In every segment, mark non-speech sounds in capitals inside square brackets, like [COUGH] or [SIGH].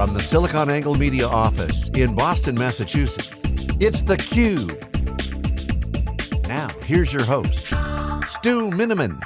From the SiliconANGLE Media office in Boston, Massachusetts, it's theCUBE. Now, here's your host, Stu Miniman.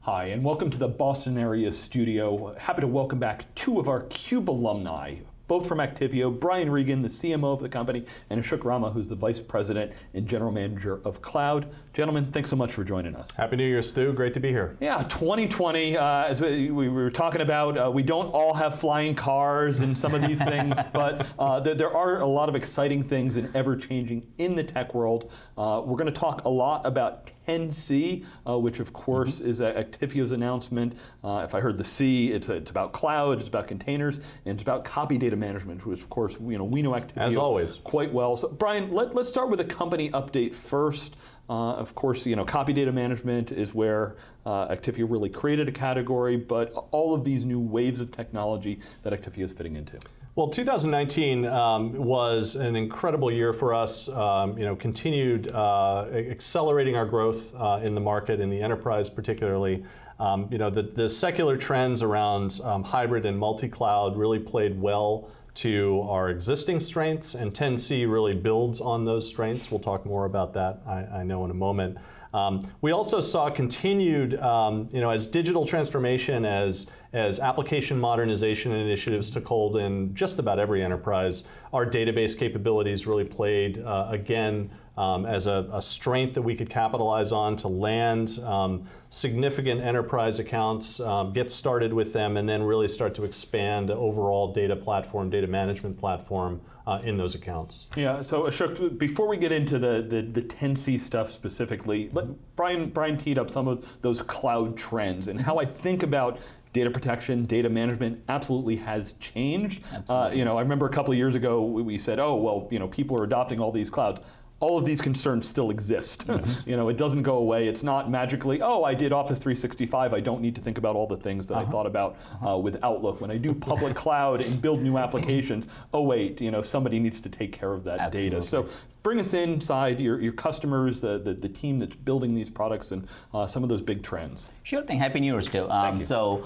Hi, and welcome to the Boston area studio. Happy to welcome back two of our CUBE alumni both from Actifio, Brian Reagan, the CMO of the company, and Ashok Ramu, who's the Vice President and General Manager of Cloud. Gentlemen, thanks so much for joining us. Happy New Year, Stu. Great to be here. Yeah, 2020, uh, as we, we, were talking about, uh, we don't all have flying cars and some of these things, [LAUGHS] but uh, there, there, are a lot of exciting things and ever-changing in the tech world. Uh, we're going to talk a lot about 10C, uh, which of course mm -hmm. is Actifio's announcement. Uh, if I heard the C, it's, it's about cloud, it's about containers, and it's about copy data management, which of course you know, we know Actifio As always. quite well. So Brian, let, let's start with a company update first. Uh, of course, you know, copy data management is where uh, Actifio really created a category, but all of these new waves of technology that Actifio is fitting into. Well, 2019 um, was an incredible year for us. Um, you know, continued uh, accelerating our growth uh, in the market, in the enterprise particularly. Um, you know, the, the secular trends around um, hybrid and multi-cloud really played well to our existing strengths, and 10C really builds on those strengths. We'll talk more about that, I, I know, in a moment. Um, we also saw continued, um, you know, as digital transformation, as, as application modernization initiatives took hold in just about every enterprise, our database capabilities really played, uh, again, um, as a, a, strength that we could capitalize on to land um, significant enterprise accounts, um, get started with them, and then really start to expand overall data platform, data management platform uh, in those accounts. Yeah, so Ashok, before we get into the, the, the 10C stuff specifically, let, Brian, Brian teed up some of those cloud trends and how I think about data protection, data management absolutely has changed. Absolutely. Uh, you know, I remember a couple of years ago we said, oh, well, you know, people are adopting all these clouds all of these concerns still exist. Mm -hmm. you know, it doesn't go away. It's not magically, oh, I did Office 365. I don't need to think about all the things that uh -huh. I uh-huh. thought about uh-huh. uh, with Outlook. When I do public [LAUGHS] cloud and build new applications, oh wait, you know, somebody needs to take care of that Absolutely. data. So bring us inside your, your customers, the, the, the team that's building these products and uh, some of those big trends. Sure thing. Happy New Year, Stu. Um, Thank you. So,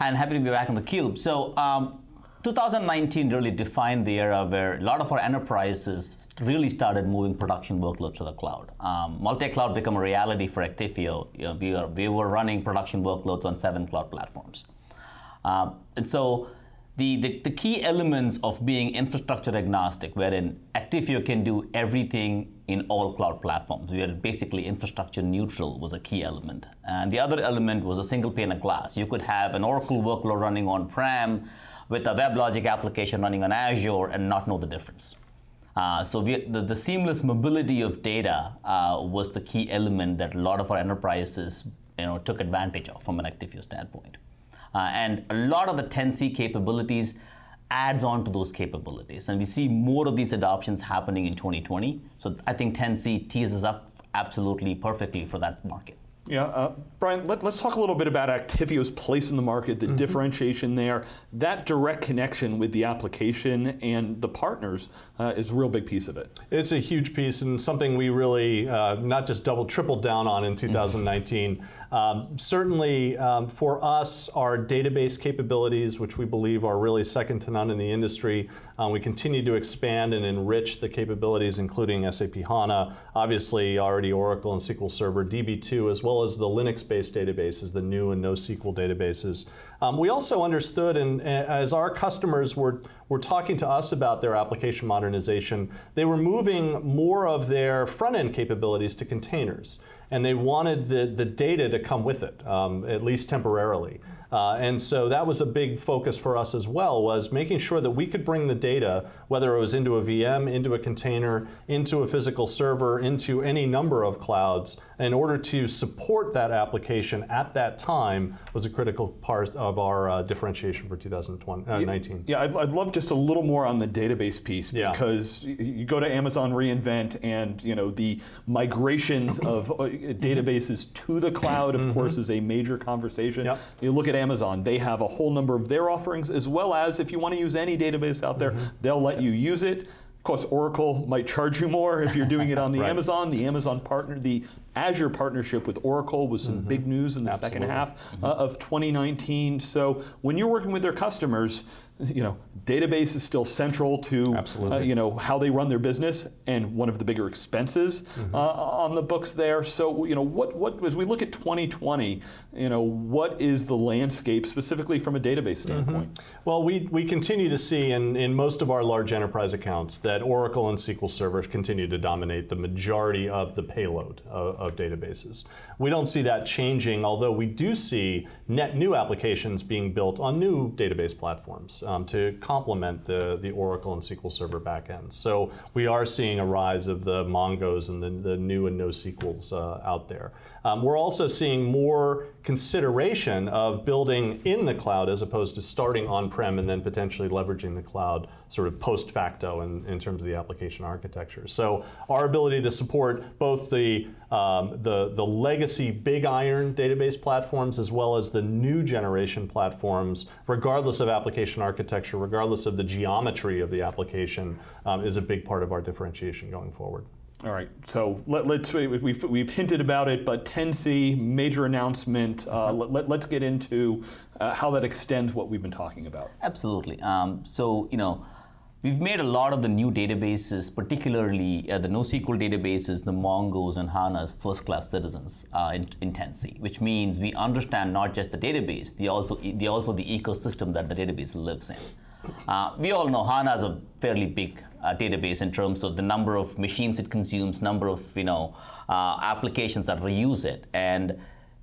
and happy to be back on theCUBE. So, um, 2019 really defined the era where a lot of our enterprises really started moving production workloads to the cloud. Um, Multi-cloud became a reality for Actifio. You know, we, are, we were running production workloads on seven cloud platforms. Um, and so the, the, the, key elements of being infrastructure agnostic, wherein Actifio can do everything in all cloud platforms. We are basically infrastructure neutral was a key element. And the other element was a single pane of glass. You could have an Oracle workload running on-prem, with a WebLogic application running on Azure and not know the difference. Uh, so we, the, the, seamless mobility of data uh, was the key element that a lot of our enterprises you know, took advantage of from an Actifio standpoint. Uh, and a lot of the 10C capabilities adds on to those capabilities. And we see more of these adoptions happening in 2020. So I think 10C teases up absolutely perfectly for that market. Yeah, uh, Brian, let, us talk a little bit about Actifio's place in the market, the mm -hmm. differentiation there. That direct connection with the application and the partners uh, is a real big piece of it. It's a huge piece and something we really uh, not just double, tripled down on in 2019. Um, certainly um, for us, our database capabilities, which we believe are really second to none in the industry, um, we continue to expand and enrich the capabilities, including SAP HANA, obviously already Oracle and SQL Server, DB2, as well as the Linux-based databases, the new and NoSQL databases. Um, we also understood, and as our customers were, were talking to us about their application modernization, they were moving more of their front-end capabilities to containers and they wanted the, the data to come with it, um, at least temporarily. Uh, and so that was a big focus for us as well, was making sure that we could bring the data, whether it was into a VM, into a container, into a physical server, into any number of clouds, in order to support that application at that time was a critical part of our uh, differentiation for 2019. Uh, yeah, I'd, I'd, love just a little more on the database piece yeah. because you go to Amazon reInvent and you know the migrations of uh, databases to the cloud, of mm -hmm. course, is a major conversation. Yep. You look at Amazon, they have a whole number of their offerings, as well as if you want to use any database out there, mm -hmm. they'll let you use it. Of course, Oracle might charge you more if you're doing it on the [LAUGHS] right. Amazon. The Amazon partner, the Azure partnership with Oracle was some big news in the second Absolutely. half uh, of 2019. So when you're working with their customers, you know, database is still central to uh, you know how they run their business and one of the bigger expenses Mm-hmm. uh, on the books there. So you know what what as we look at 2020, you know what is the landscape specifically from a database standpoint? Well, we, we continue to see in, in most of our large enterprise accounts that Oracle and SQL Server continue to dominate the majority of the payload of, of databases. We don't see that changing, although we do see net new applications being built on new database platforms um, to complement the, the Oracle and SQL Server backends. So we are seeing a rise of the Mongos and the, the new and NoSQLs uh, out there. Um, we're also seeing more consideration of building in the cloud as opposed to starting on-prem and then potentially leveraging the cloud sort of post facto in, in terms of the application architecture. So our ability to support both the, um, the, the legacy big iron database platforms as well as the new generation platforms, regardless of application architecture, regardless of the geometry of the application, um, is a big part of our differentiation going forward. All right, so let, us we've, we've hinted about it, but 10C major announcement. Uh, let, us get into uh, how that extends what we've been talking about. Absolutely. Um, so, you know, we've made a lot of the new databases, particularly uh, the NoSQL databases, the Mongos and HANAs, first-class citizens uh, in, in 10C, which means we understand not just the database, the also, the also the ecosystem that the database lives in. Uh, we all know HANA is a fairly big uh, database in terms of the number of machines it consumes, number of you know uh, applications that reuse it, and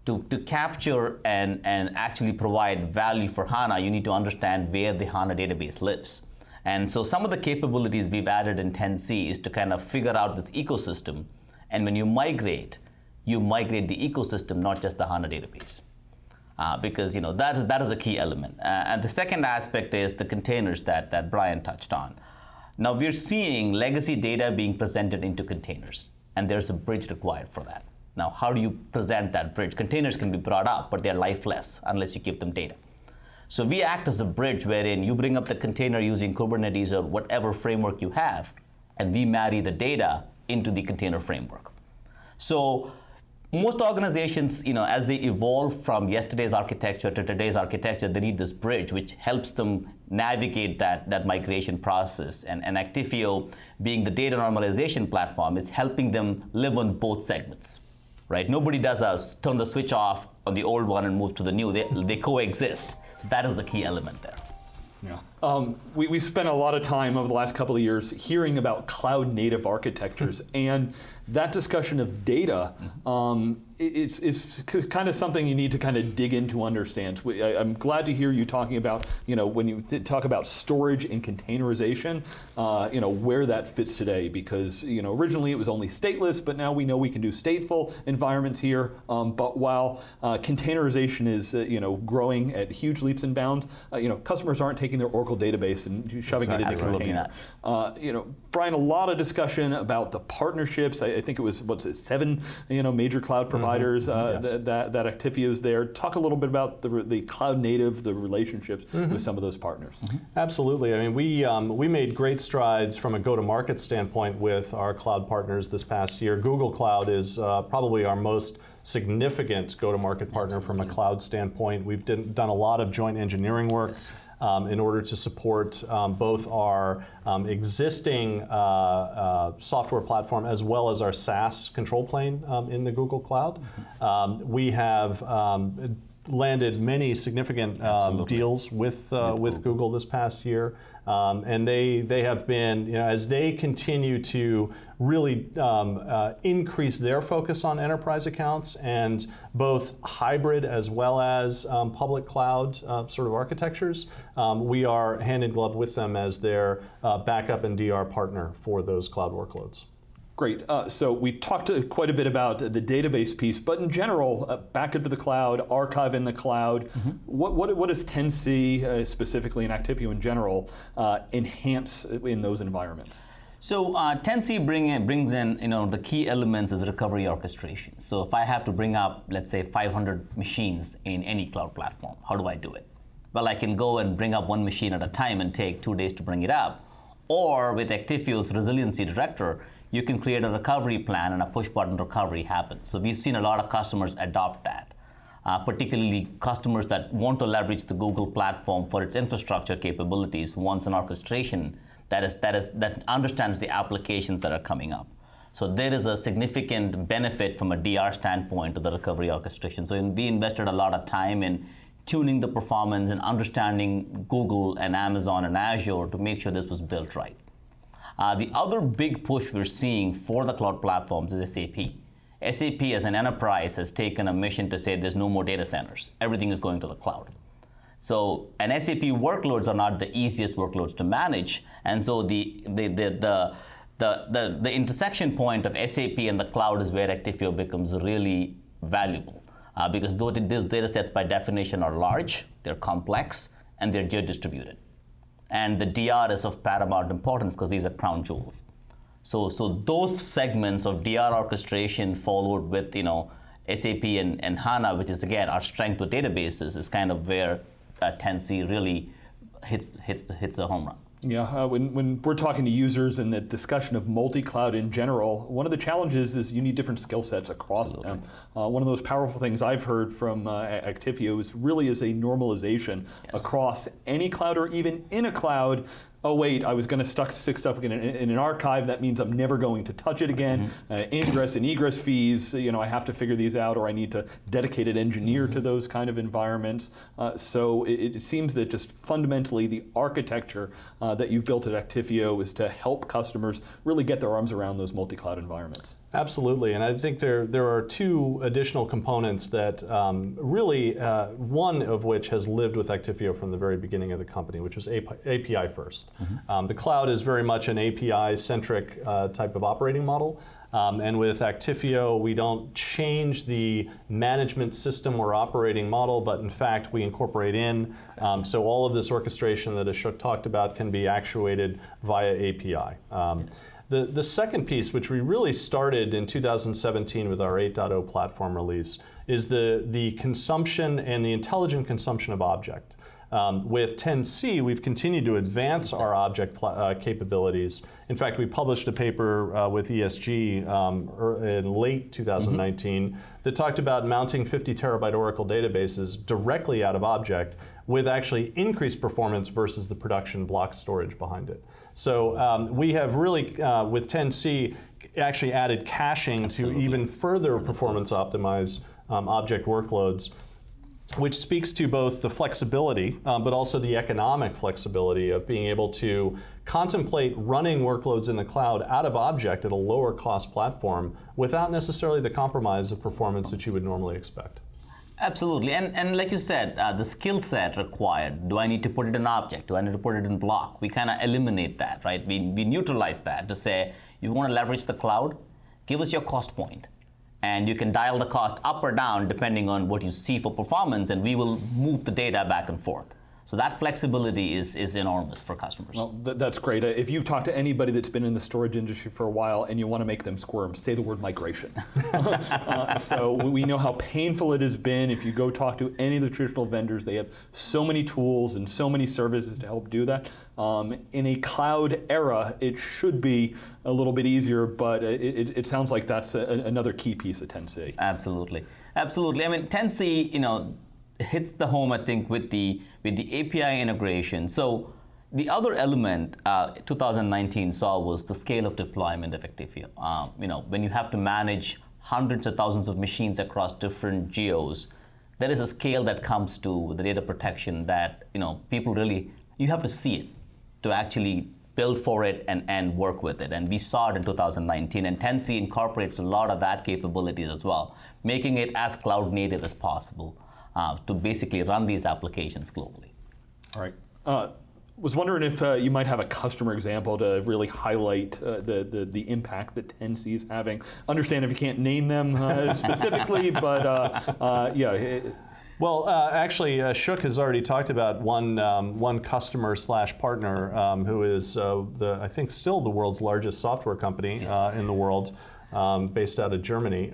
to, to capture and, and actually provide value for HANA, you need to understand where the HANA database lives. And so some of the capabilities we've added in 10C is to kind of figure out this ecosystem, and when you migrate, you migrate the ecosystem, not just the HANA database uh, because you know that is that is a key element. Uh, and the second aspect is the containers that that Brian touched on. Now we're seeing legacy data being presented into containers, and there's a bridge required for that. Now, how do you present that bridge? Containers can be brought up, but they're lifeless unless you give them data. So we act as a bridge wherein you bring up the container using Kubernetes or whatever framework you have, and we marry the data into the container framework. So most organizations, you know, as they evolve from yesterday's architecture to today's architecture, they need this bridge which helps them navigate that, that migration process. And, and Actifio, being the data normalization platform, is helping them live on both segments. Right? Nobody does a turn the switch off on the old one and move to the new. They, they coexist. So that is the key element there. Yeah. Um, we, we spent a lot of time over the last couple of years hearing about cloud native architectures and that discussion of data um, it's, it's kind of something you need to kind of dig into understand. We- I, am glad to hear you talking about, you know, when you talk about storage and containerization, uh, you know, where that fits today because, you know, originally it was only stateless, but now we know we can do stateful environments here. Um, but while uh, containerization is, uh, you know, growing at huge leaps and bounds, uh, you know, customers aren't taking their Oracle database and shoving it into a Absolutely container. Uh, you know, Brian, a lot of discussion about the partnerships. I, I think it was what's it, seven, you know, major cloud providers uh, Yes. that, that that Actifio's there. Talk a little bit about the the cloud native, the relationships with some of those partners. Absolutely. I mean, we, um, we made great strides from a go-to-market standpoint with our cloud partners this past year. Google Cloud is uh, probably our most significant go-to-market partner from a cloud standpoint. We've done a lot of joint engineering work. Um, in order to support um, both our um, existing uh, uh, software platform as well as our SaaS control plane um, in the Google Cloud. Um, we have um, landed many significant um, deals with uh, with Google this past year, um, and they they have been you know as they continue to really um, uh, increase their focus on enterprise accounts and both hybrid as well as um, public cloud uh, sort of architectures. Um, we are hand in glove with them as their uh, backup and DR partner for those cloud workloads. Great. Uh, so we talked uh, quite a bit about the database piece, but in general, uh, back into the cloud, archive in the cloud. What, what, what does 10C uh, specifically and Actifio in general uh, enhance in those environments? So uh, 10C bring in, brings in, you know, the key elements is recovery orchestration. So if I have to bring up, let's say, 500 machines in any cloud platform, how do I do it? Well, I can go and bring up one machine at a time and take two days to bring it up. Or with Actifio's resiliency director, you can create a recovery plan and a push button recovery happens. So we've seen a lot of customers adopt that. Uh, particularly customers that want to leverage the Google platform for its infrastructure capabilities wants an orchestration that is that is that understands the applications that are coming up. So there is a significant benefit from a DR standpoint to the recovery orchestration. So we invested a lot of time in tuning the performance and understanding Google and Amazon and Azure to make sure this was built right. Uh, the other big push we're seeing for the cloud platforms is SAP. SAP as an enterprise has taken a mission to say there's no more data centers. Everything is going to the cloud. So, and SAP workloads are not the easiest workloads to manage. And so the, the, the, the, the, the, the intersection point of SAP and the cloud is where Actifio becomes really valuable. Uh, because those data sets by definition are large, they're complex, and they're geo-distributed. And the DR is of paramount importance because these are crown jewels. So, so those segments of DR orchestration followed with you know SAP and, and HANA, which is again our strength with databases, is kind of where uh, 10C really hits hits the, hits the home run. Yeah, uh, when, when we're talking to users and the discussion of multi-cloud in general, one of the challenges is you need different skill sets across Absolutely. them. Uh, one of those powerful things I've heard from uh, Actifio is really is a normalization yes. across any cloud or even in a cloud oh wait, I was going to stuck stick stuff in, in, an archive. That means I'm never going to touch it again. Mm -hmm. uh, ingress and egress fees, you know, I have to figure these out, or I need to dedicated engineer mm -hmm. to those kind of environments. Uh, so it, it, seems that just fundamentally the architecture uh, that you've built at Actifio is to help customers really get their arms around those multi-cloud environments. Absolutely, and I think there there are two additional components that um, really, uh, one of which has lived with Actifio from the very beginning of the company, which was API first. Mm -hmm. um, the cloud is very much an API-centric uh, type of operating model. Um, and with Actifio, we don't change the management system or operating model, but in fact, we incorporate in. Um, so all of this orchestration that Ashok talked about can be actuated via API. Um, yes. The, the second piece, which we really started in 2017 with our 8.0 platform release, is the, the consumption and the intelligent consumption of object. Um, with 10C, we've continued to advance our object uh, capabilities. In fact, we published a paper uh, with ESG um, er, in late 2019 mm -hmm. that talked about mounting 50 terabyte Oracle databases directly out of object with actually increased performance versus the production block storage behind it. So um, we have really, uh, with 10C, actually added caching Absolutely. to even further performance optimize um, object workloads which speaks to both the flexibility, um, but also the economic flexibility of being able to contemplate running workloads in the cloud out of object at a lower cost platform without necessarily the compromise of performance that you would normally expect. Absolutely, and, and like you said, uh, the skill set required, do I need to put it in object? Do I need to put it in block? We kind of eliminate that, right? We, we neutralize that to say, you want to leverage the cloud? Give us your cost point. And you can dial the cost up or down depending on what you see for performance, and we will move the data back and forth. So that flexibility is, is enormous for customers. Well, th that's great. Uh, if you talk to anybody that's been in the storage industry for a while and you want to make them squirm, say the word migration. [LAUGHS] uh, so we know how painful it has been. If you go talk to any of the traditional vendors, they have so many tools and so many services to help do that. Um, in a cloud era, it should be a little bit easier, but it, it, it sounds like that's a, another key piece of 10C. Absolutely. Absolutely. I mean, 10C, you know, hits the home, I think, with the, with the API integration. So the other element uh, 2019 saw was the scale of deployment of. Uh, you know, when you have to manage hundreds of thousands of machines across different geos, there is a scale that comes to the data protection that you know people really you have to see it to actually build for it and, and work with it. And we saw it in 2019. And 10C incorporates a lot of that capabilities as well, making it as cloud native as possible uh, to basically run these applications globally. All right. Uh, was wondering if uh, you might have a customer example to really highlight uh, the, the, the impact that 10C is having. Understand if you can't name them uh, [LAUGHS] specifically, but uh, uh, yeah. It, well, uh, actually, Ashok has already talked about one um, one customer slash partner um, who is the I think still the world's largest software company yes. in the world, um, based out of Germany.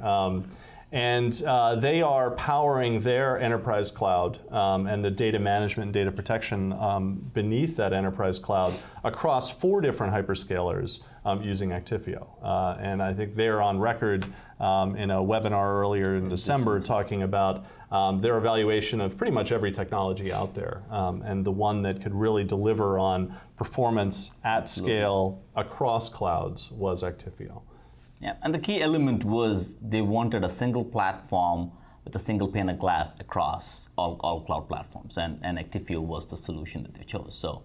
And uh, they are powering their enterprise cloud um, and the data management and data protection um, beneath that enterprise cloud across four different hyperscalers um, using Actifio. Uh, and I think they're on record um, in a webinar earlier in December talking about um, their evaluation of pretty much every technology out there. Um, and the one that could really deliver on performance at scale across clouds was Actifio. Yeah, and the key element was they wanted a single platform with a single pane of glass across all, all cloud platforms, and, and Actifio was the solution that they chose. So,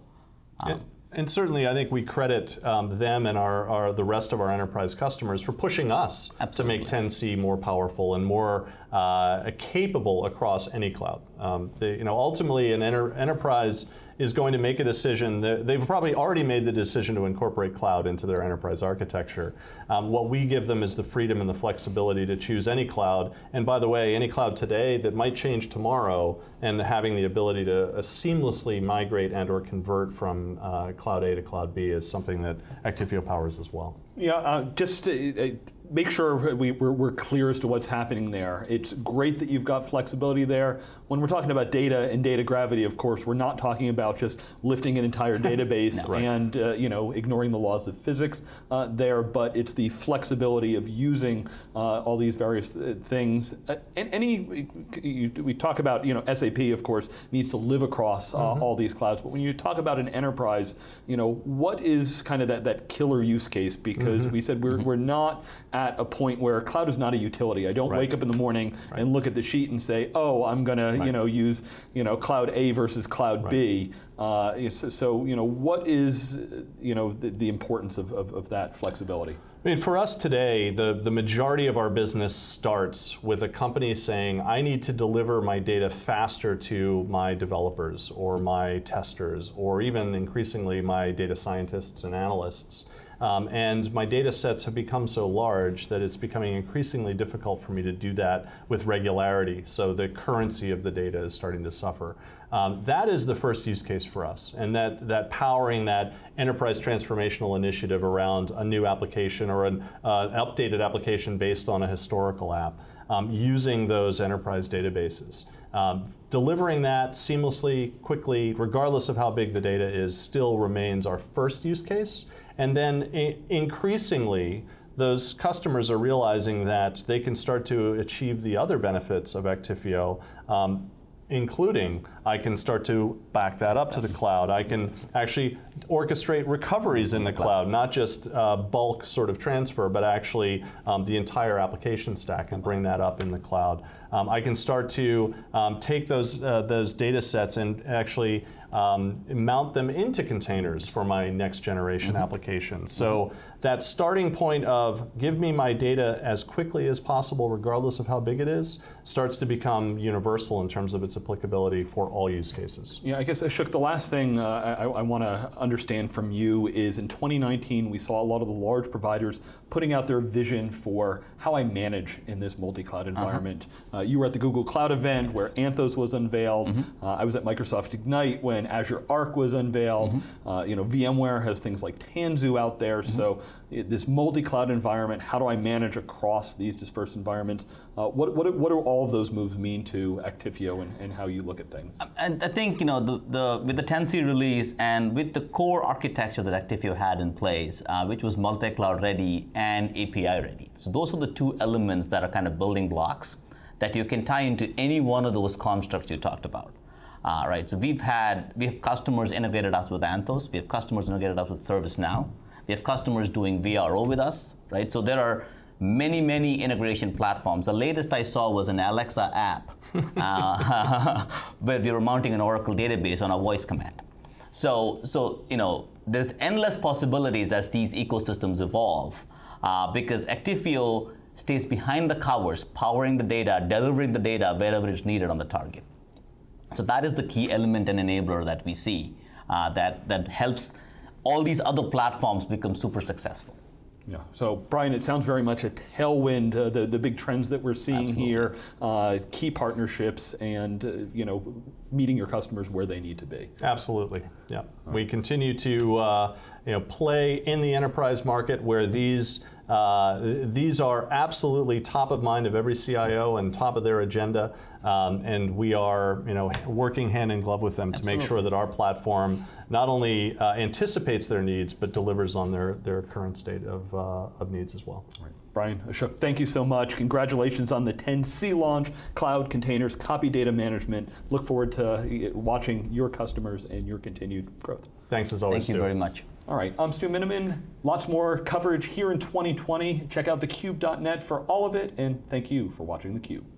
um, and, and, certainly, I think we credit um, them and our, our, the rest of our enterprise customers for pushing us Absolutely. to make 10C more powerful and more uh, capable across any cloud. Um, they, you know, ultimately, an enter, enterprise is going to make a decision. They've probably already made the decision to incorporate cloud into their enterprise architecture. Um, what we give them is the freedom and the flexibility to choose any cloud. And by the way, any cloud today that might change tomorrow and having the ability to uh, seamlessly migrate and or convert from uh, cloud A to cloud B is something that Actifio powers as well. Yeah, uh, just uh, uh make sure we, we're, we're, clear as to what's happening there. It's great that you've got flexibility there. When we're talking about data and data gravity, of course, we're not talking about just lifting an entire [LAUGHS] database no, and uh, you know ignoring the laws of physics uh, there, but it's the flexibility of using uh, all these various uh, things. Uh, and any you, we talk about you know SAP, of course, needs to live across mm -hmm. all these clouds. But when you talk about an enterprise, you know what is kind of that that killer use case? Because mm -hmm. we said we're mm -hmm. we're not at a point where cloud is not a utility. I don't right. wake up in the morning right. and look at the sheet and say, oh, I'm going right. to you know use you know cloud A versus cloud B. Uh, so, so, you know what is you know the, the importance of, of, of that flexibility? I mean, for us today, the, the majority of our business starts with a company saying, I need to deliver my data faster to my developers or my testers or even increasingly my data scientists and analysts. Um, and my data sets have become so large that it's becoming increasingly difficult for me to do that with regularity. So the currency of the data is starting to suffer. Um, that is the first use case for us, and that, that powering that enterprise transformational initiative around a new application or an uh, updated application based on a historical app, um, using those enterprise databases. Um, delivering that seamlessly, quickly, regardless of how big the data is, still remains our first use case. And then increasingly, those customers are realizing that they can start to achieve the other benefits of Actifio um, including I can start to back that up to the cloud. I can actually orchestrate recoveries in the cloud, not just uh, bulk sort of transfer, but actually um, the entire application stack and bring that up in the cloud. Um, I can start to um, take those, uh, those data sets and actually um, mount them into containers for my next generation mm -hmm. applications. So that starting point of give me my data as quickly as possible, regardless of how big it is, starts to become universal in terms of its applicability for all use cases. Yeah, I guess, Ashok, the last thing uh, I, I want to understand from you is in 2019, we saw a lot of the large providers putting out their vision for how I manage in this multi-cloud uh-huh. environment. Uh -huh. uh, you were at the Google Cloud event yes. where Anthos was unveiled. Mm -hmm. I was at Microsoft Ignite when Azure Arc was unveiled. Mm -hmm. you know, VMware has things like Tanzu out there. Mm -hmm. So this multi-cloud environment, how do I manage across these dispersed environments? Uh, what, what, what do all of those moves mean to Actifio and, and how you look at things? And I think you know the, the with the 10C release and with the core architecture that Actifio had in place, uh, which was multi-cloud ready and API ready. So those are the two elements that are kind of building blocks that you can tie into any one of those constructs you talked about. Uh, right, so we've had, we have customers integrated us with Anthos, we have customers integrated us with ServiceNow, we have customers doing VRO with us, right? So there are many, many integration platforms. The latest I saw was an Alexa app [LAUGHS] uh, [LAUGHS] where we were mounting an Oracle database on a voice command. So, so you know, there's endless possibilities as these ecosystems evolve uh, because Actifio stays behind the covers, powering the data, delivering the data wherever it's needed on the target. So that is the key element and enabler that we see uh, that, that helps all these other platforms become super successful. Yeah. So, Brian, it sounds very much a tailwind. Uh, the the big trends that we're seeing Absolutely. here, uh, key partnerships, and uh, you know, meeting your customers where they need to be. Absolutely. Yeah. Right. We continue to uh, you know play in the enterprise market where these Uh, these are absolutely top of mind of every CIO and top of their agenda, um, and we are, you know, working hand in glove with them to make sure that our platform not only uh, anticipates their needs but delivers on their, their current state of, uh, of needs as well. Brian Ashok, thank you so much. Congratulations on the 10C launch, cloud containers, copy data management. Look forward to uh, watching your customers and your continued growth. Thanks as always. Thank you Stu. very much. All right, I'm Stu Miniman. Lots more coverage here in 2020. Check out thecube.net for all of it, and thank you for watching theCUBE.